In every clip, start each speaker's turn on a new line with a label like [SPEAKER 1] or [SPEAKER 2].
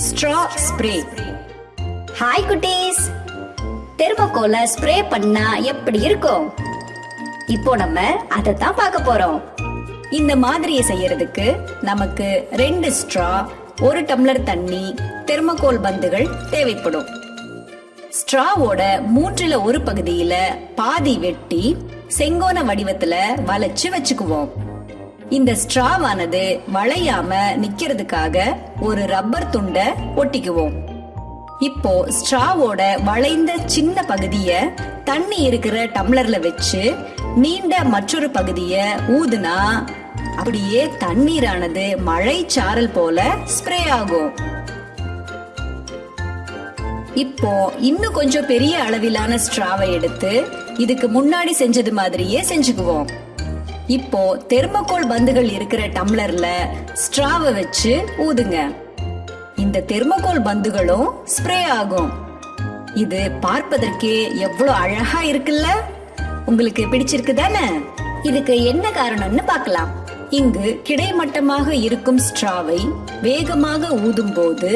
[SPEAKER 1] Straw spray
[SPEAKER 2] hi குட்டீஸ் தெர்மோகோல spray பண்ணா எப்படி இருக்கும்? இப்போ நம்ம அதை தான் பார்க்க போறோம்.
[SPEAKER 1] இந்த மாதிரியை செய்யறதுக்கு நமக்கு ரெண்டு ஸ்ட்ரா ஒரு டம்ளர் தண்ணி தெர்மோகோல் பந்துகள் தேவைப்படும். ஸ்ட்ராவோட மூன்றுல ஒரு பகுதியில பாதி வெட்டி செங்கோண வடிவத்துல வளைச்சு வச்சுக்குவோம். இந்த ஸ்ட்ராவானது வளையாம நிக்கிறதுக்காக ஒரு ரப்பர் துண்டை ஒட்டிக்குவோம். இப்போ ஸ்ட்ராவோட வளைந்த சின்ன பகுதிய தண்ணி இருக்கிற டம்ளர்ல வச்சு நீண்ட மற்றொரு பகுதிய ஊதுனா அப்படியே தண்ணீரானது மழை சாரல் போல ஸ்ப்ரே ஆகும். இப்போ இன்னும் கொஞ்சம் பெரிய அளவிலான ஸ்ட்ராவை எடுத்து இதுக்கு முன்னாடி செஞ்சது மாதிரியே செஞ்சுக்குவோம். இப்போ தெர்மோகோல் பந்துகள் இருக்கிற டம்ளர்ல ஸ்ட்ராவை வச்சு ஊதுங்க. இந்த தெர்மோகோல் பந்துகளும் ஸ்ப்ரே ஆகும். இது பார்ப்பதற்கே எவ்வளவு அழகா இருக்குல்ல? உங்களுக்கு பிடிச்சிருக்கு தானே
[SPEAKER 2] இதுக்கு என்ன காரணம்னு பார்க்கலாம்.
[SPEAKER 1] இங்கு கிடைமட்டமாக இருக்கும் ஸ்ட்ராவை வேகமாக ஊதும் போது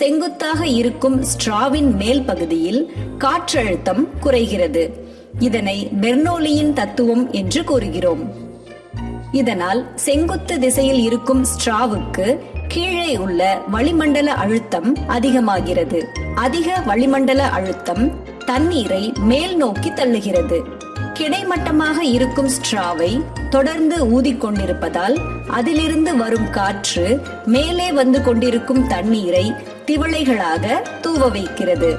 [SPEAKER 1] செங்குத்தாக இருக்கும் ஸ்ட்ராவின் மேல் பகுதியில் காற்றழுத்தம் குறைகிறது. இதனை பெர்னோலியின் தத்துவம் என்று கூறுகிறோம். இதனால் செங்குத்து திசையில் இருக்கும் ஸ்ட்ராவுக்கு கீழே உள்ள வளிமண்டல அழுத்தம் அதிகமாகிறது. அதிக வளிமண்டல அழுத்தம் தண்ணீரை மேல் நோக்கி தள்ளுகிறது. கிடைமட்டமாக இருக்கும் ஸ்ட்ராவை தொடர்ந்து ஊதிக்கொண்டிருப்பதால் அதிலிருந்து வரும் காற்று மேலே வந்து கொண்டிருக்கும் தண்ணீரை திவளைகளாக தூவ வைக்கிறது.